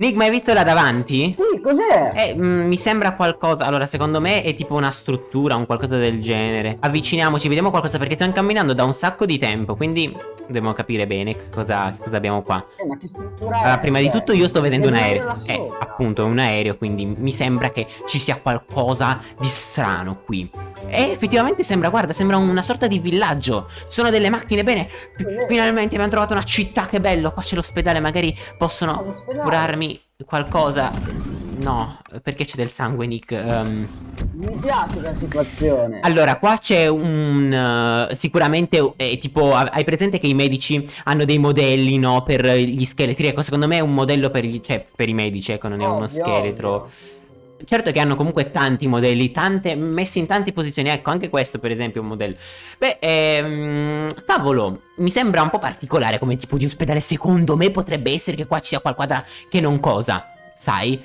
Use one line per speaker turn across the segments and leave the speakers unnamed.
Nick, ma hai visto là davanti?
Sì, cos'è?
Eh, mm, mi sembra qualcosa. Allora, secondo me è tipo una struttura, un qualcosa del genere. Avviciniamoci, vediamo qualcosa perché stiamo camminando da un sacco di tempo. Quindi dobbiamo capire bene che cosa, che cosa abbiamo qua.
Eh?
Allora, prima di tutto io sto vedendo un aereo. Eh, appunto, è un aereo, quindi mi sembra che ci sia qualcosa di strano qui. E effettivamente sembra, guarda, sembra una sorta di villaggio. Ci sono delle macchine, bene. fi- Finalmente abbiamo trovato una città, che bello. Qua c'è l'ospedale, magari
Ah,
possono
l'ospedale.
curarmi qualcosa. No, perché c'è del sangue, Nick? Ehm,
Mi piace la situazione.
allora, qua c'è un... eh, sicuramente, eh, tipo, ha- hai presente che i medici hanno dei modelli, no, per gli scheletri? Ecco, secondo me è un modello per, gli, cioè, per i medici, ecco, non è uno
Ovvio,
scheletro.
ovvio.
Certo che hanno comunque tanti modelli, tante, messi in tante posizioni, ecco, anche questo per esempio è un modello. Beh, ehm, cavolo, mi sembra un po' particolare come tipo di ospedale, secondo me potrebbe essere che qua ci sia qualcosa che non cosa, sai?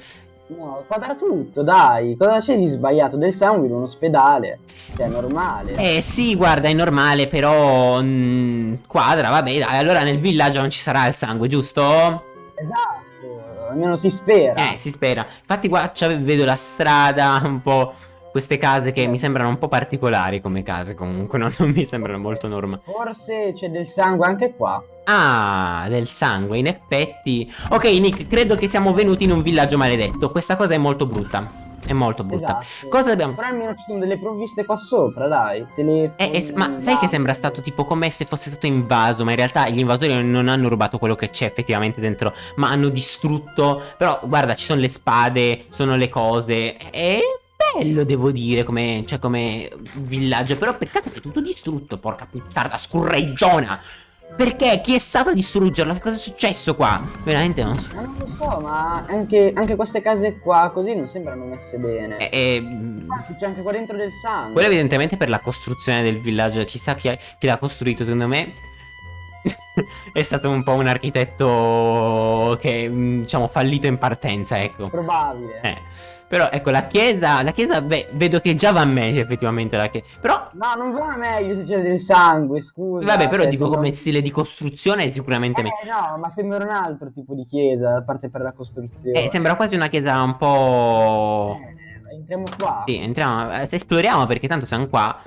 No, quadra tutto, dai. Cosa c'è di sbagliato? Del sangue in un ospedale. Cioè, è normale.
Eh sì, guarda, è normale, però... mm, quadra, vabbè, dai, allora nel villaggio non ci sarà il sangue, giusto?
Esatto. Almeno si spera.
Eh, si spera. Infatti qua vedo la strada, un po' queste case che mi sembrano un po' particolari come case comunque, no? non mi sembrano molto normali.
Forse c'è del sangue anche qua.
Ah, del sangue, in effetti. Ok, Nick, credo che siamo venuti in un villaggio maledetto. Questa cosa è molto brutta. È molto brutta.
Esatto.
Cosa dobbiamo...
Però almeno ci sono delle provviste qua sopra, dai. Telefoni.
Eh, eh, ma sai che sembra stato tipo come se fosse stato invaso, ma in realtà gli invasori non hanno rubato quello che c'è effettivamente dentro, ma hanno distrutto. Però guarda, ci sono le spade, sono le cose. È bello, devo dire, come, cioè, come villaggio. Però peccato che è tutto distrutto, porca puttana, scurreggiona. Perché? Chi è stato a distruggerlo? Che cosa è successo qua? Veramente non so.
Ma non lo so, ma anche, anche queste case qua così non sembrano messe bene.
Eh, eh,
Infatti c'è anche qua dentro del sangue.
Quello evidentemente per la costruzione del villaggio, chissà chi, chi l'ha costruito, secondo me è stato un po' un architetto che, mm, diciamo, fallito in partenza, ecco.
Probabile.
Eh, però ecco, la chiesa, la chiesa, beh, vedo che già va meglio effettivamente la chiesa. Però,
No, non va meglio se c'è del sangue, scusa.
vabbè, però
cioè,
dico come stile di costruzione è sicuramente meglio.
Eh no, ma sembra un altro tipo di chiesa, a parte per la costruzione.
Eh, sembra quasi una chiesa un po'...
Eh, entriamo qua.
Sì, entriamo, eh, se esploriamo perché tanto siamo qua.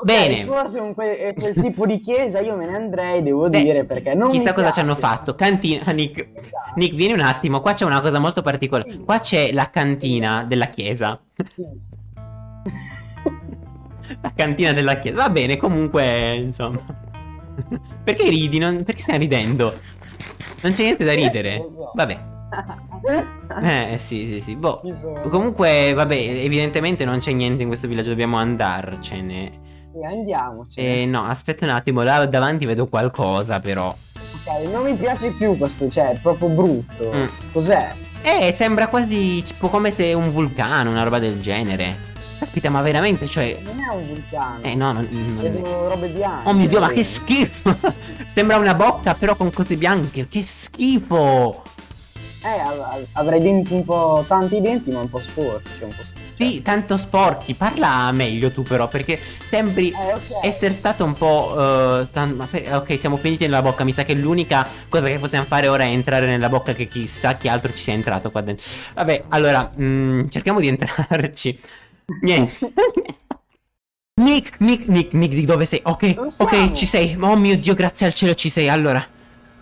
Ok,
Bene.
Forse con que- è quel tipo di chiesa io me ne andrei, devo
Beh,
dire, perché non
Chissà cosa ci
piace.
hanno fatto. Cantina, Nick.
Esatto.
Nick, vieni un attimo. Qua c'è una cosa molto particolare. Qua c'è la cantina della chiesa.
Sì.
La cantina della chiesa. Va bene, comunque, insomma. Perché ridi? Non- Perché stai ridendo? Non c'è niente da ridere. Vabbè. Eh, sì, sì, sì. Boh.
Ci.
Comunque, vabbè, evidentemente non c'è niente in questo villaggio. Dobbiamo andarcene.
Sì, andiamoci.
Eh, no, aspetta un attimo. Là davanti vedo qualcosa, però.
Ok, non mi piace più questo, cioè, è proprio brutto.
Mm.
Cos'è?
Eh, sembra quasi tipo come se un vulcano, una roba del genere. Aspetta, ma veramente, cioè.
Non è un vulcano.
Eh, no, non. non-
Vedo robe bianche.
Oh mio dio, ma che schifo! Sembra una bocca, però con cose bianche. Che schifo!
Eh, av- av- avrei denti un po'. tanti denti, ma un po' sporchi. Cioè un po' sporchi.
Sì, tanto sporchi. Parla meglio tu, però, perché sembri.
Eh, ok.
Essere stato un po'. eh, tan- ok, siamo finiti nella bocca. Mi sa che l'unica cosa che possiamo fare ora è entrare nella bocca. Che chissà chi altro ci sia entrato qua dentro. Vabbè, allora, mm, cerchiamo di entrarci. Niente. Nick, Nick, Nick, Nick, di dove sei? Ok,
Dove
ok, ci sei. Oh mio dio, grazie al cielo ci sei. Allora,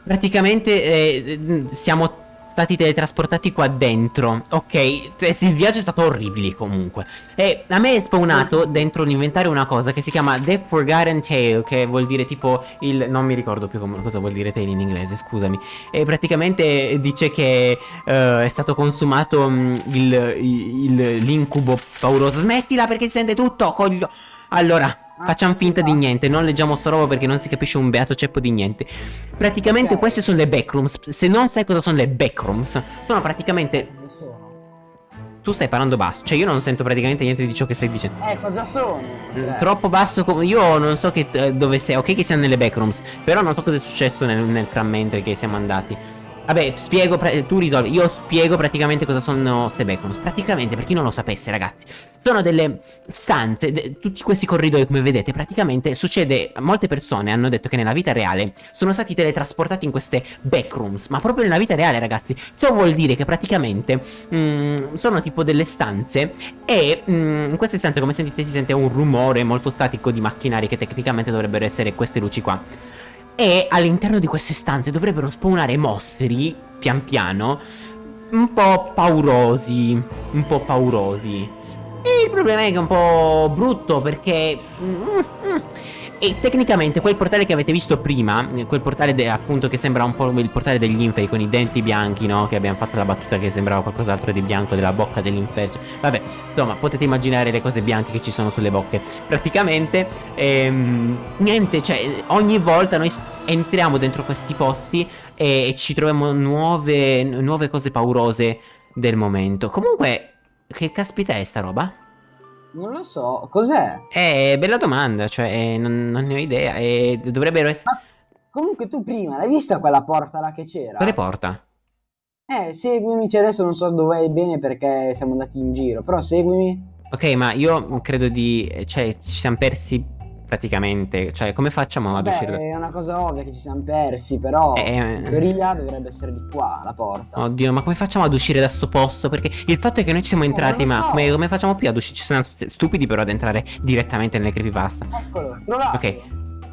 praticamente eh, siamo stati teletrasportati qua dentro. Ok, sì, il viaggio è stato orribile comunque. E a me è spawnato dentro l'inventario una cosa che si chiama The Forgotten Tale, che vuol dire tipo il... non mi ricordo più come- cosa vuol dire tale in inglese, scusami. E praticamente dice che eh, è stato consumato mm, il, il- l'incubo pauroso. Smettila perché si sente tutto, coglio... Allora... Facciamo finta di niente, non leggiamo sto roba perché non si capisce un beato ceppo di niente. Praticamente
Ok.
queste sono le backrooms. Se non sai cosa sono le backrooms, sono praticamente.
Sono?
Tu stai parlando basso, cioè io non sento praticamente niente di ciò che stai dicendo.
Eh, cosa sono?
Mm,
Cioè,
Troppo basso, io non so che, eh, dove sei. Ok, che siamo nelle backrooms, però non so cosa è successo nel, nel tram mentre che siamo andati. Vabbè, spiego, tu risolvi. Io spiego praticamente cosa sono ste backrooms. Praticamente, per chi non lo sapesse, ragazzi, sono delle stanze, de tutti questi corridoi, come vedete, praticamente succede. Molte persone hanno detto che nella vita reale sono stati teletrasportati in queste backrooms. Ma proprio nella vita reale, ragazzi. Ciò vuol dire che praticamente mh, mm, sono tipo delle stanze. E mh, mm, in queste stanze, come sentite, si sente un rumore molto statico di macchinari che tecnicamente dovrebbero essere queste luci qua. E all'interno di queste stanze dovrebbero spawnare mostri, pian piano, un po' paurosi. Un po' paurosi. E il problema è che è un po' brutto perché... Mm, mm, e tecnicamente quel portale che avete visto prima, quel portale appunto che sembra un po' il portale degli inferi con i denti bianchi, no? Che abbiamo fatto la battuta che sembrava qualcos'altro di bianco della bocca dell'inferno. Vabbè, insomma, potete immaginare le cose bianche che ci sono sulle bocche. Praticamente, ehm, niente, cioè, ogni volta noi entriamo dentro questi posti e, e ci troviamo nuove, nuove cose paurose del momento. Comunque, che caspita è sta roba?
Non lo so, cos'è?
Eh, bella domanda, cioè eh, non, non, ne ho idea e dovrebbero essere... Ma
comunque tu prima l'hai vista quella porta là che c'era?
Quale porta?
Eh, seguimi, cioè adesso non so dove è bene perché siamo andati in giro, però seguimi.
Ok, ma io credo di... cioè ci siamo persi praticamente. Cioè, come facciamo ad uscire da...
È una cosa ovvia che ci siamo persi, però eh, in teoria dovrebbe essere di qua la porta.
Oddio, ma come facciamo ad uscire da sto posto? Perché il fatto è che noi ci siamo entrati, ma so. come, come, facciamo più ad uscire? Ci sono stupidi però ad entrare direttamente nelle creepypasta.
Eccolo, trovato.
Ok.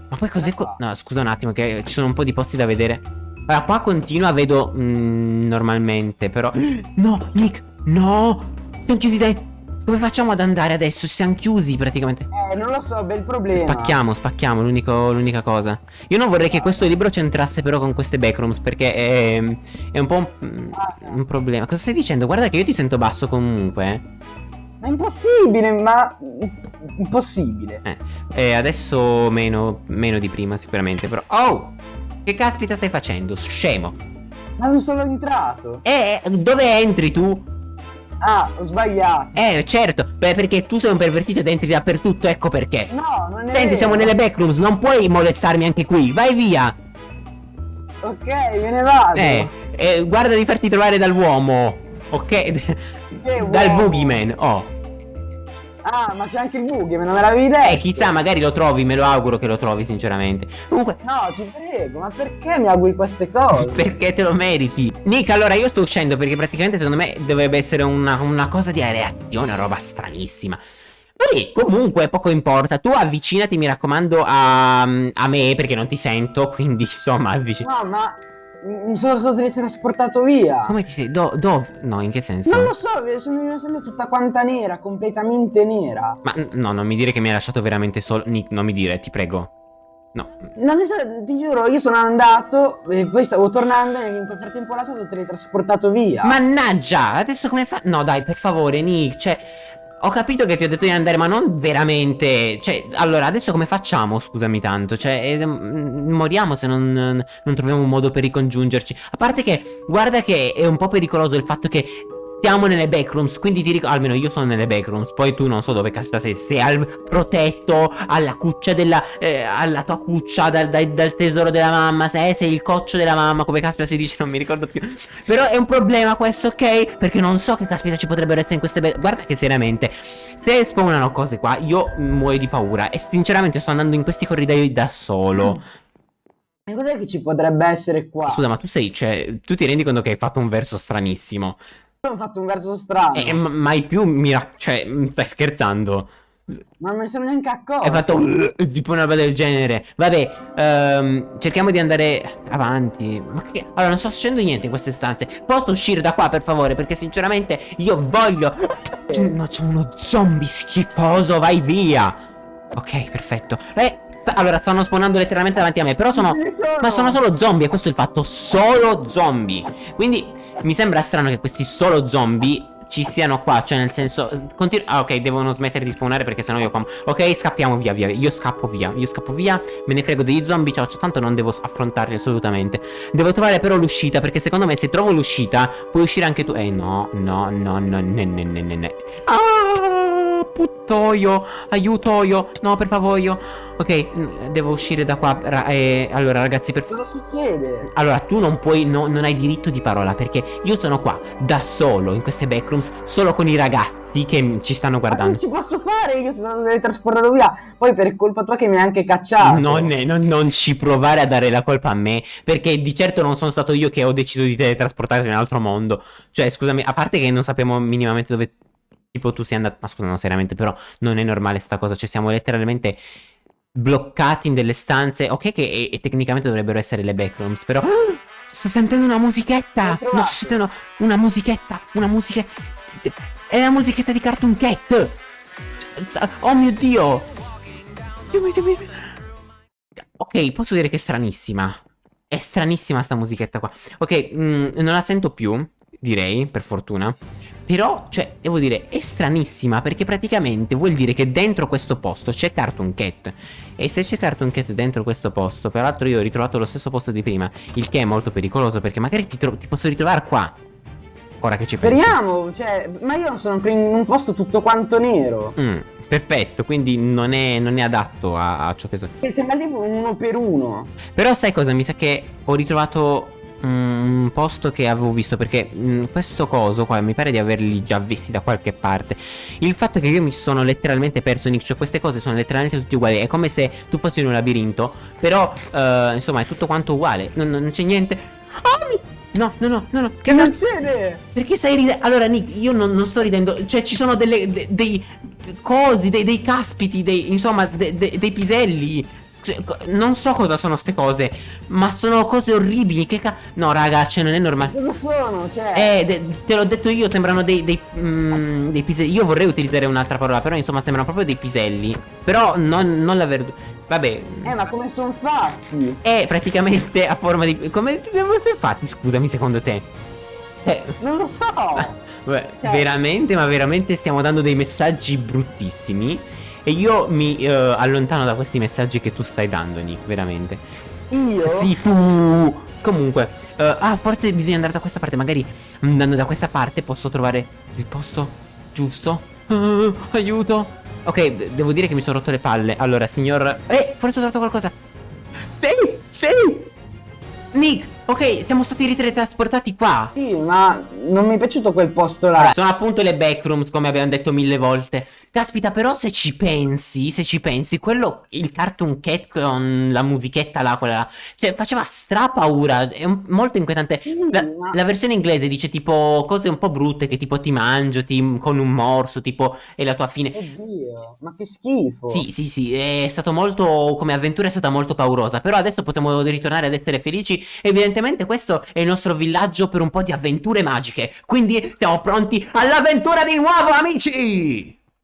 Ma poi cos'è qua? No, scusa un attimo, che ci sono un po' di posti da vedere. Allora, qua continua, vedo mm, normalmente, però... No, Nick, no! Siamo chiusi dai... Come facciamo ad andare adesso? Ci siamo chiusi praticamente.
Eh, non lo so, bel problema.
Spacchiamo, spacchiamo, l'unica cosa. Io non vorrei che questo libro c'entrasse però con queste backrooms, perché è, è un po' un, un, problema. Cosa stai dicendo? Guarda che io ti sento basso comunque, eh.
Ma è impossibile, ma... Impossibile.
Eh, eh adesso meno, meno di prima sicuramente, però... Oh! Che caspita stai facendo? Scemo.
Ma sono solo entrato.
Eh, dove entri tu?
Ah, ho sbagliato.
Eh, certo. Beh, perché tu sei un pervertito ed entri dappertutto, ecco perché.
No, non è
Senti, vero. siamo nelle backrooms, non puoi molestarmi anche qui. Vai via.
Ok, me ne vado.
Eh, eh guarda di farti trovare dall'uomo. Ok? Dal boogeyman. Oh.
Ah, ma c'è anche il buggy, non me l'avevi detto.
Eh, chissà, magari lo trovi, me lo auguro che lo trovi, sinceramente. Comunque.
No, ti prego, ma perché mi auguri queste cose?
perché te lo meriti. Nick, allora io sto uscendo perché praticamente secondo me dovrebbe essere una, una cosa di reazione, una roba stranissima. Vabbè, comunque poco importa. Tu avvicinati, mi raccomando, a, a me perché non ti sento. Quindi, insomma, avvicinati.
No, ma mi sono stato teletrasportato via.
Come ti sei? Dove? Do no, in che senso?
Non lo so, sono in una stanza tutta quanta nera, completamente nera.
Ma no, non mi dire che mi hai lasciato veramente solo. Nick, non mi dire, ti prego. No.
Non è stato, ti giuro, io sono andato e poi stavo tornando e in quel frattempo là sono teletrasportato via.
Mannaggia, adesso come fa? No, dai, per favore, Nick, cioè ho capito che ti ho detto di andare, ma non veramente. Cioè, allora, adesso come facciamo? Scusami tanto. Cioè, eh, moriamo se non, non troviamo un modo per ricongiungerci. A parte che, guarda che è un po' pericoloso il fatto che siamo nelle backrooms, quindi ti ricordo, almeno io sono nelle backrooms, poi tu non so dove caspita sei, sei al protetto, alla cuccia della, eh, alla tua cuccia, dal, dal, dal, tesoro della mamma, se sei il coccio della mamma, come caspita si dice, non mi ricordo più. Però è un problema questo, ok? Perché non so che caspita ci potrebbero essere in queste guarda che seriamente, se spawnano cose qua, io muoio di paura, e sinceramente sto andando in questi corridoi da solo.
E cos'è che ci potrebbe essere qua?
Scusa, ma tu sei, cioè, tu ti rendi conto che hai fatto un verso stranissimo?
Ho fatto un verso strano.
Eh, mai più mira... Cioè, stai scherzando.
Ma non ne sono neanche accorto.
Hai fatto uh, tipo una roba del genere. Vabbè, um, cerchiamo di andare avanti. Ma che... Allora, non sto facendo niente in queste stanze. Posso uscire da qua, per favore? Perché sinceramente io voglio... No, c'è uno zombie schifoso, vai via. Ok, perfetto. Eh, allora, stanno spawnando letteralmente davanti a me Però sono... sono... Ma sono solo zombie, e questo è il fatto Solo zombie Quindi mi sembra strano che questi solo zombie ci siano qua, cioè nel senso continu Ah ok, devono smettere di spawnare perché sennò io qua Ok, scappiamo via, via, io scappo via Io scappo via, me ne frego degli zombie Ciao, ciao, tanto non devo affrontarli assolutamente Devo trovare però l'uscita Perché secondo me se trovo l'uscita Puoi uscire anche tu Eh no, no, no, no, ne, ne, ne, ne, ne. Ah! Puttoio. Aiutoio. No, per favore. Ok, mm, devo uscire da qua. Ra eh, allora, ragazzi, per
Cosa succede?
Allora, tu non puoi, no, non hai diritto di parola perché io sono qua da solo in queste backrooms, solo con i ragazzi che ci stanno
Ma
guardando.
cosa ci posso fare? Io sono teletrasportato via. Poi per colpa tua che mi hai anche cacciato.
Non, è- non- non ci provare a dare la colpa a me, perché di certo non sono stato io che ho deciso di teletrasportarti in un altro mondo. Cioè, scusami, a parte che non sappiamo minimamente dove tipo tu sei andato. Ma scusa, no, seriamente, però non è normale sta cosa. Cioè, siamo letteralmente bloccati in delle stanze. Ok, che e- e tecnicamente dovrebbero essere le backrooms, però. Sto sentendo una musichetta! No, sto sentendo una musichetta! Una musichetta! È la musichetta di Cartoon Cat! Oh mio dio! Ok, posso dire che è stranissima. È stranissima sta musichetta qua. Ok, mm, non la sento più, direi, per fortuna. Però, cioè, devo dire, è stranissima perché praticamente vuol dire che dentro questo posto c'è Cartoon Cat. E se c'è Cartoon Cat dentro questo posto, peraltro io ho ritrovato lo stesso posto di prima, il che è molto pericoloso perché magari ti, ti posso ritrovare qua. Ora che ci penso.
Speriamo, cioè, ma io non sono in un posto tutto quanto nero.
Mm, perfetto, quindi non è, non è adatto a, a ciò che so.
Che sembra tipo un uno per uno.
Però sai cosa? Mi sa che ho ritrovato un posto che avevo visto perché mm, questo coso qua mi pare di averli già visti da qualche parte. Il fatto è che io mi sono letteralmente perso Nick, cioè queste cose sono letteralmente tutte uguali, è come se tu fossi in un labirinto, però eh, insomma è tutto quanto uguale, non, non c'è niente. Ah! No, no, no, no, no,
Che succede?
perché stai ridendo? Allora, Nick, io non, non sto ridendo. Cioè, ci sono delle, de- dei cosi, dei, dei caspiti, dei, insomma, de- de- dei piselli. Cioè, Non so cosa sono ste cose, ma sono cose orribili. Che ca- No, raga, cioè, non è normale.
Cosa sono? Cioè,
Eh, te l'ho detto io, sembrano dei, dei, mm, dei piselli. Io vorrei utilizzare un'altra parola, però insomma sembrano proprio dei piselli. Però non, non la verdura. Vabbè.
eh, ma come sono fatti?
È praticamente a forma di. Come devo essere fatti, scusami, secondo te? Eh.
Non lo so.
Beh,
Cioè-
veramente, ma veramente stiamo dando dei messaggi bruttissimi. E io mi eh, allontano da questi messaggi che tu stai dando, Nick, veramente.
Io?
Sì, tu. Comunque, eh, ah, forse bisogna andare da questa parte. Magari andando da questa parte posso trovare il posto giusto. Ah, aiuto. Ok, de- devo dire che mi sono rotto le palle. Allora, signor. Eh, forse ho trovato qualcosa. Ok, siamo stati riteletrasportati qua.
Sì, ma non mi è piaciuto quel posto là.
Sono appunto le backrooms, come abbiamo detto mille volte. Caspita, però se ci pensi, se ci pensi, quello, il Cartoon Cat con la musichetta là, quella là, cioè faceva stra paura, è un- molto inquietante. La, la versione inglese dice tipo cose un po' brutte, che tipo ti mangio, ti, con un morso, tipo è la tua fine.
Oddio, ma che schifo.
Sì, sì, sì, è stato molto, come avventura è stata molto paurosa, però adesso possiamo ritornare ad essere felici. Evidentemente questo è il nostro villaggio per un po' di avventure magiche, quindi siamo pronti all'avventura di nuovo, amici!